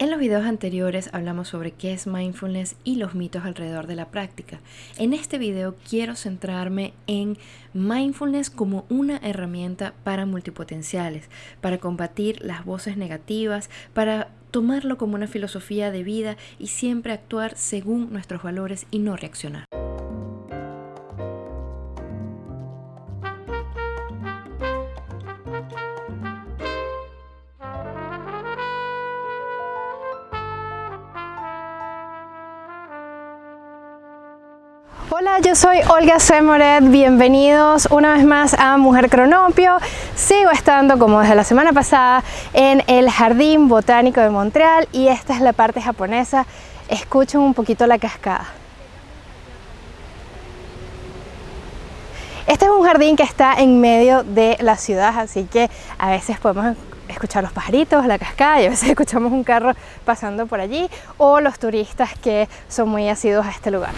En los videos anteriores hablamos sobre qué es mindfulness y los mitos alrededor de la práctica. En este video quiero centrarme en mindfulness como una herramienta para multipotenciales, para combatir las voces negativas, para tomarlo como una filosofía de vida y siempre actuar según nuestros valores y no reaccionar. Hola, yo soy Olga Semoret, bienvenidos una vez más a Mujer Cronopio. Sigo estando, como desde la semana pasada, en el Jardín Botánico de Montreal y esta es la parte japonesa. Escuchen un poquito la cascada. Este es un jardín que está en medio de la ciudad, así que a veces podemos escuchar los pajaritos, la cascada y a veces escuchamos un carro pasando por allí o los turistas que son muy asiduos a este lugar.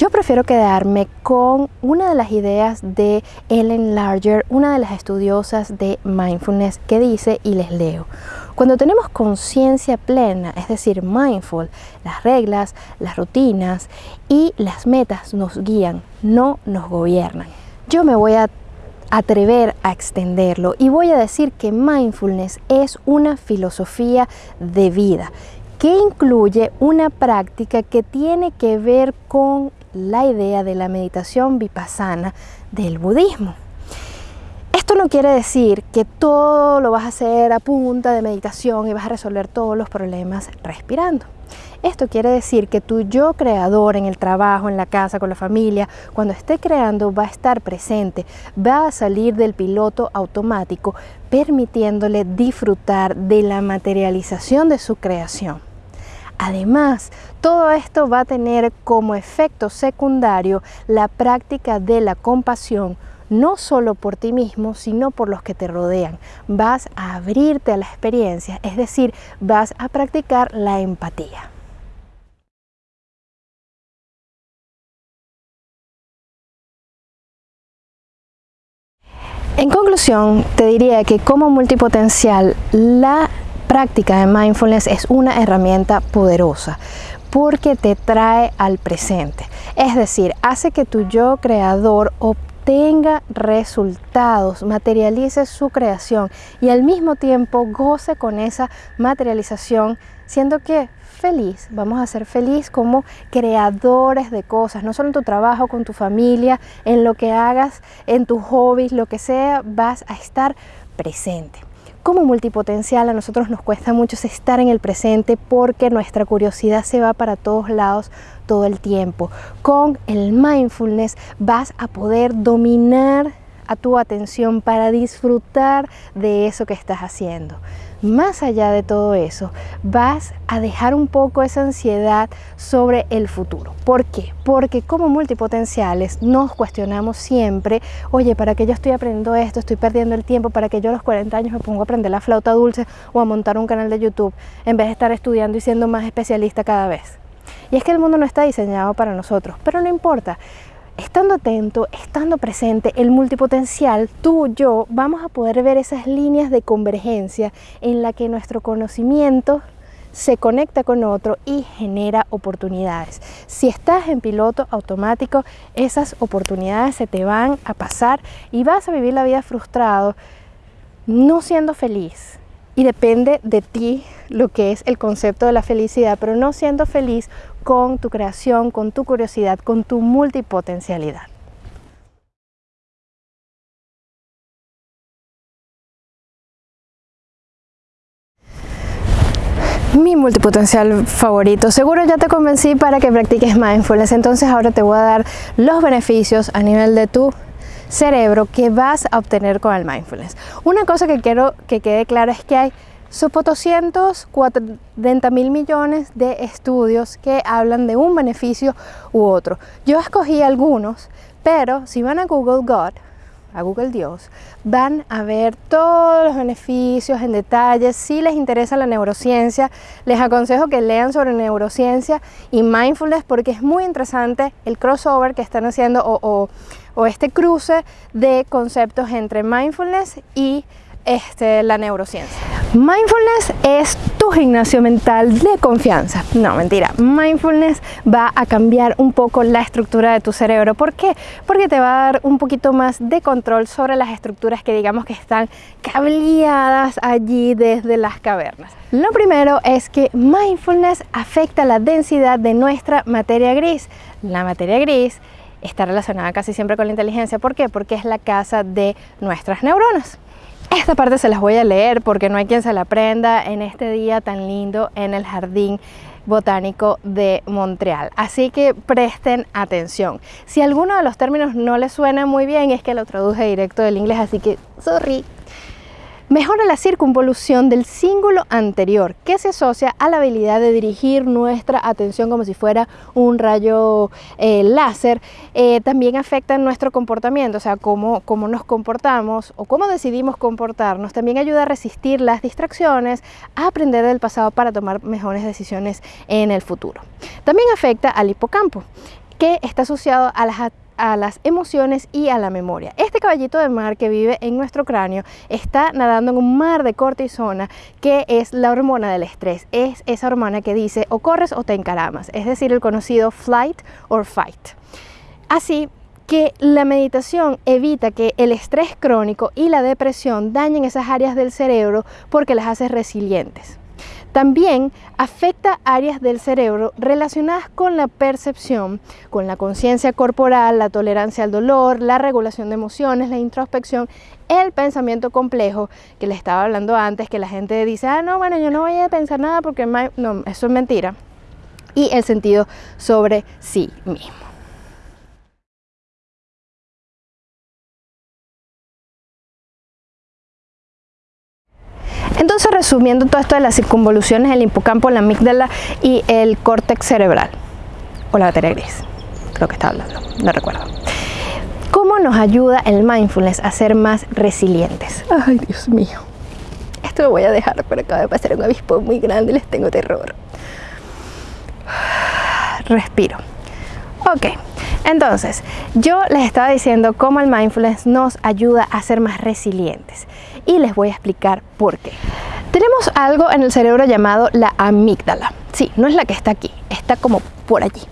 Yo prefiero quedarme con una de las ideas de Ellen Larger, una de las estudiosas de mindfulness, que dice, y les leo, cuando tenemos conciencia plena, es decir, mindful, las reglas, las rutinas y las metas nos guían, no nos gobiernan. Yo me voy a atrever a extenderlo y voy a decir que mindfulness es una filosofía de vida que incluye una práctica que tiene que ver con la idea de la meditación vipassana del budismo. Esto no quiere decir que todo lo vas a hacer a punta de meditación y vas a resolver todos los problemas respirando. Esto quiere decir que tu yo creador en el trabajo, en la casa, con la familia, cuando esté creando va a estar presente, va a salir del piloto automático, permitiéndole disfrutar de la materialización de su creación. Además, todo esto va a tener como efecto secundario la práctica de la compasión, no solo por ti mismo, sino por los que te rodean. Vas a abrirte a la experiencia, es decir, vas a practicar la empatía. En conclusión, te diría que como multipotencial, la práctica de mindfulness es una herramienta poderosa porque te trae al presente. Es decir, hace que tu yo creador obtenga resultados, materialice su creación y al mismo tiempo goce con esa materialización, siendo que feliz, vamos a ser feliz como creadores de cosas, no solo en tu trabajo, con tu familia, en lo que hagas, en tus hobbies, lo que sea, vas a estar presente. Como multipotencial a nosotros nos cuesta mucho estar en el presente porque nuestra curiosidad se va para todos lados todo el tiempo. Con el mindfulness vas a poder dominar a tu atención para disfrutar de eso que estás haciendo. Más allá de todo eso, vas a dejar un poco esa ansiedad sobre el futuro. ¿Por qué? Porque como multipotenciales nos cuestionamos siempre, oye, ¿para qué yo estoy aprendiendo esto? Estoy perdiendo el tiempo, ¿para que yo a los 40 años me pongo a aprender la flauta dulce o a montar un canal de YouTube en vez de estar estudiando y siendo más especialista cada vez? Y es que el mundo no está diseñado para nosotros, pero no importa. Estando atento, estando presente, el multipotencial, tú, yo, vamos a poder ver esas líneas de convergencia en la que nuestro conocimiento se conecta con otro y genera oportunidades. Si estás en piloto automático, esas oportunidades se te van a pasar y vas a vivir la vida frustrado, no siendo feliz, y depende de ti lo que es el concepto de la felicidad, pero no siendo feliz con tu creación, con tu curiosidad, con tu multipotencialidad. Mi multipotencial favorito. Seguro ya te convencí para que practiques mindfulness, entonces ahora te voy a dar los beneficios a nivel de tu cerebro que vas a obtener con el mindfulness. Una cosa que quiero que quede claro es que hay Supo 240 mil millones de estudios que hablan de un beneficio u otro. Yo escogí algunos, pero si van a Google God, a Google Dios, van a ver todos los beneficios en detalle. Si les interesa la neurociencia, les aconsejo que lean sobre neurociencia y mindfulness porque es muy interesante el crossover que están haciendo o, o este cruce de conceptos entre mindfulness y este, la neurociencia. Mindfulness es tu gimnasio mental de confianza. No, mentira. Mindfulness va a cambiar un poco la estructura de tu cerebro. ¿Por qué? Porque te va a dar un poquito más de control sobre las estructuras que digamos que están cableadas allí desde las cavernas. Lo primero es que mindfulness afecta la densidad de nuestra materia gris. La materia gris está relacionada casi siempre con la inteligencia. ¿Por qué? Porque es la casa de nuestras neuronas. Esta parte se las voy a leer porque no hay quien se la aprenda en este día tan lindo en el Jardín Botánico de Montreal. Así que presten atención. Si alguno de los términos no les suena muy bien es que lo traduje directo del inglés, así que sorry, Mejora la circunvolución del cíngulo anterior, que se asocia a la habilidad de dirigir nuestra atención como si fuera un rayo eh, láser. Eh, también afecta nuestro comportamiento, o sea, cómo, cómo nos comportamos o cómo decidimos comportarnos. También ayuda a resistir las distracciones, a aprender del pasado para tomar mejores decisiones en el futuro. También afecta al hipocampo, que está asociado a las a las emociones y a la memoria. Este caballito de mar que vive en nuestro cráneo está nadando en un mar de cortisona que es la hormona del estrés. Es esa hormona que dice o corres o te encaramas, es decir, el conocido flight or fight. Así que la meditación evita que el estrés crónico y la depresión dañen esas áreas del cerebro porque las hace resilientes. También afecta áreas del cerebro relacionadas con la percepción, con la conciencia corporal, la tolerancia al dolor, la regulación de emociones, la introspección, el pensamiento complejo, que le estaba hablando antes, que la gente dice, ah, no, bueno, yo no voy a pensar nada porque no, eso es mentira. Y el sentido sobre sí mismo. Entonces, resumiendo todo esto de las circunvoluciones, el hipocampo, la amígdala y el córtex cerebral, o la batería gris, creo que estaba hablando, no recuerdo. ¿Cómo nos ayuda el mindfulness a ser más resilientes? Ay, Dios mío. Esto lo voy a dejar, pero acaba de pasar un avispo muy grande y les tengo terror. Respiro. Ok, entonces, yo les estaba diciendo cómo el mindfulness nos ayuda a ser más resilientes y les voy a explicar por qué. Tenemos algo en el cerebro llamado la amígdala. Sí, no es la que está aquí, está como por allí.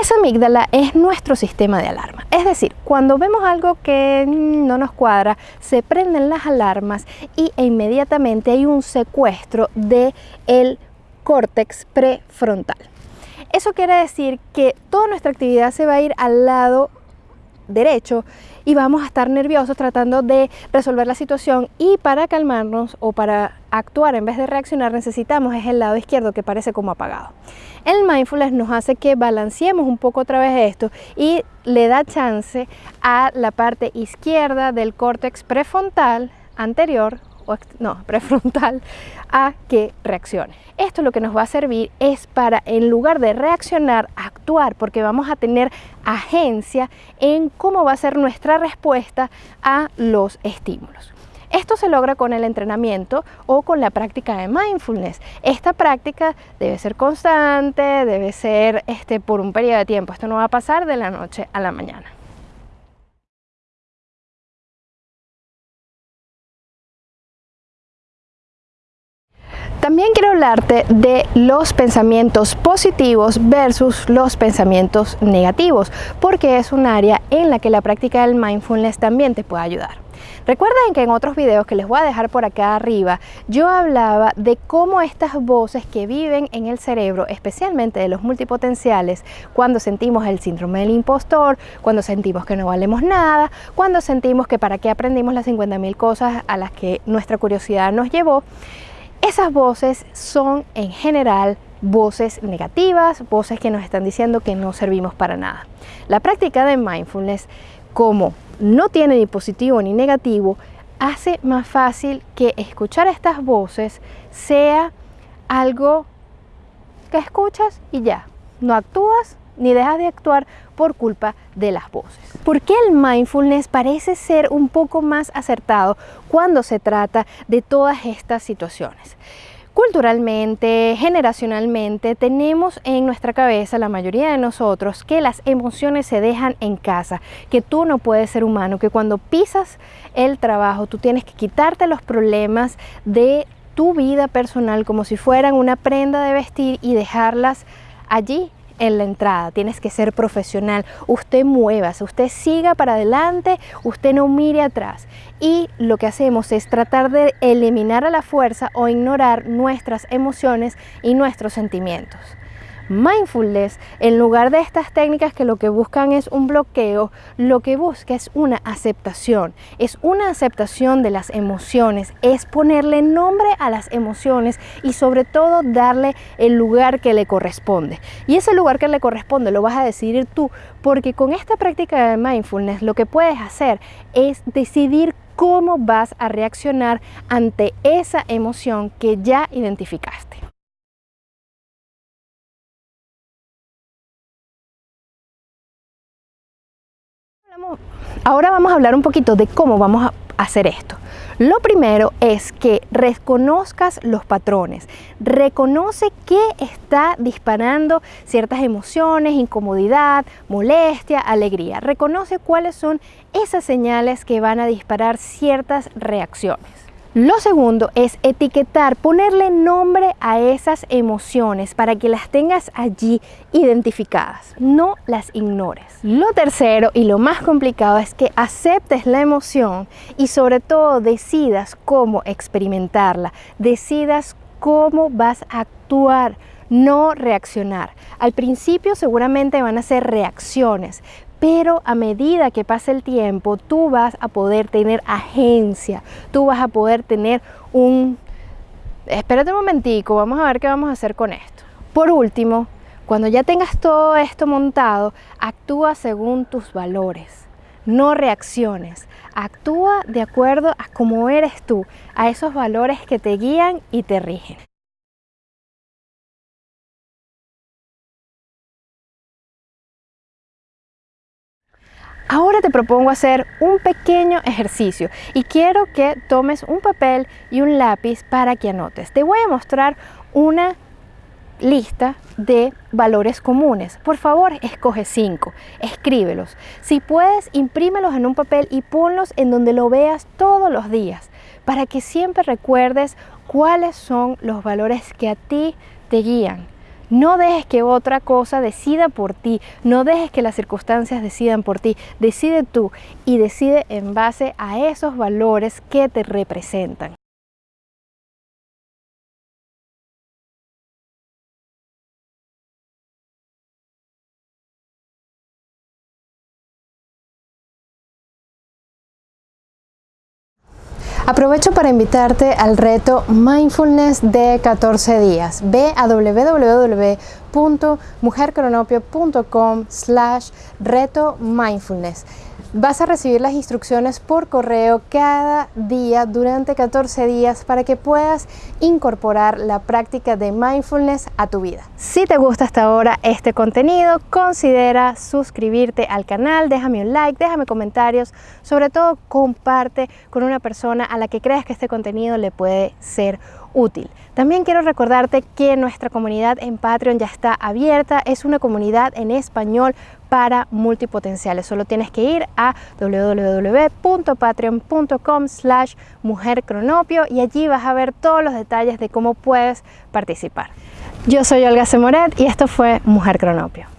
Esa amígdala es nuestro sistema de alarma. Es decir, cuando vemos algo que no nos cuadra, se prenden las alarmas y e inmediatamente hay un secuestro del el córtex prefrontal. Eso quiere decir que toda nuestra actividad se va a ir al lado derecho y vamos a estar nerviosos tratando de resolver la situación y para calmarnos o para actuar en vez de reaccionar necesitamos es el lado izquierdo que parece como apagado. El mindfulness nos hace que balanceemos un poco otra vez esto y le da chance a la parte izquierda del córtex prefrontal anterior no, prefrontal a que reaccione. Esto lo que nos va a servir es para, en lugar de reaccionar, actuar, porque vamos a tener agencia en cómo va a ser nuestra respuesta a los estímulos. Esto se logra con el entrenamiento o con la práctica de mindfulness. Esta práctica debe ser constante, debe ser este, por un periodo de tiempo. Esto no va a pasar de la noche a la mañana. También quiero hablarte de los pensamientos positivos versus los pensamientos negativos, porque es un área en la que la práctica del mindfulness también te puede ayudar. Recuerden que en otros videos que les voy a dejar por acá arriba, yo hablaba de cómo estas voces que viven en el cerebro, especialmente de los multipotenciales, cuando sentimos el síndrome del impostor, cuando sentimos que no valemos nada, cuando sentimos que para qué aprendimos las 50.000 cosas a las que nuestra curiosidad nos llevó, esas voces son en general voces negativas, voces que nos están diciendo que no servimos para nada. La práctica de mindfulness, como no tiene ni positivo ni negativo, hace más fácil que escuchar estas voces sea algo que escuchas y ya, no actúas ni dejas de actuar por culpa de las voces. ¿Por qué el mindfulness parece ser un poco más acertado cuando se trata de todas estas situaciones? Culturalmente, generacionalmente, tenemos en nuestra cabeza, la mayoría de nosotros, que las emociones se dejan en casa, que tú no puedes ser humano, que cuando pisas el trabajo tú tienes que quitarte los problemas de tu vida personal como si fueran una prenda de vestir y dejarlas allí en la entrada, tienes que ser profesional, usted muévase, usted siga para adelante, usted no mire atrás. Y lo que hacemos es tratar de eliminar a la fuerza o ignorar nuestras emociones y nuestros sentimientos mindfulness, en lugar de estas técnicas que lo que buscan es un bloqueo, lo que busca es una aceptación. Es una aceptación de las emociones, es ponerle nombre a las emociones y sobre todo darle el lugar que le corresponde. Y ese lugar que le corresponde lo vas a decidir tú, porque con esta práctica de mindfulness lo que puedes hacer es decidir cómo vas a reaccionar ante esa emoción que ya identificaste. Ahora vamos a hablar un poquito de cómo vamos a hacer esto. Lo primero es que reconozcas los patrones, reconoce qué está disparando ciertas emociones, incomodidad, molestia, alegría. Reconoce cuáles son esas señales que van a disparar ciertas reacciones. Lo segundo es etiquetar, ponerle nombre a esas emociones para que las tengas allí identificadas, no las ignores. Lo tercero y lo más complicado es que aceptes la emoción y sobre todo decidas cómo experimentarla, decidas cómo vas a actuar no reaccionar. Al principio seguramente van a ser reacciones, pero a medida que pase el tiempo tú vas a poder tener agencia, tú vas a poder tener un... Espérate un momentico, vamos a ver qué vamos a hacer con esto. Por último, cuando ya tengas todo esto montado, actúa según tus valores, no reacciones. Actúa de acuerdo a cómo eres tú, a esos valores que te guían y te rigen. Ahora te propongo hacer un pequeño ejercicio y quiero que tomes un papel y un lápiz para que anotes. Te voy a mostrar una lista de valores comunes. Por favor, escoge cinco, escríbelos. Si puedes, imprímelos en un papel y ponlos en donde lo veas todos los días para que siempre recuerdes cuáles son los valores que a ti te guían no dejes que otra cosa decida por ti, no dejes que las circunstancias decidan por ti, decide tú y decide en base a esos valores que te representan. Aprovecho para invitarte al reto Mindfulness de 14 días. Ve a www.mujercronopio.com slash reto mindfulness. Vas a recibir las instrucciones por correo cada día durante 14 días para que puedas incorporar la práctica de mindfulness a tu vida. Si te gusta hasta ahora este contenido, considera suscribirte al canal, déjame un like, déjame comentarios, sobre todo comparte con una persona a la que creas que este contenido le puede ser útil. También quiero recordarte que nuestra comunidad en Patreon ya está abierta, es una comunidad en español para multipotenciales. Solo tienes que ir a www.patreon.com slash mujercronopio y allí vas a ver todos los detalles de cómo puedes participar. Yo soy Olga Semoret y esto fue Mujer Cronopio.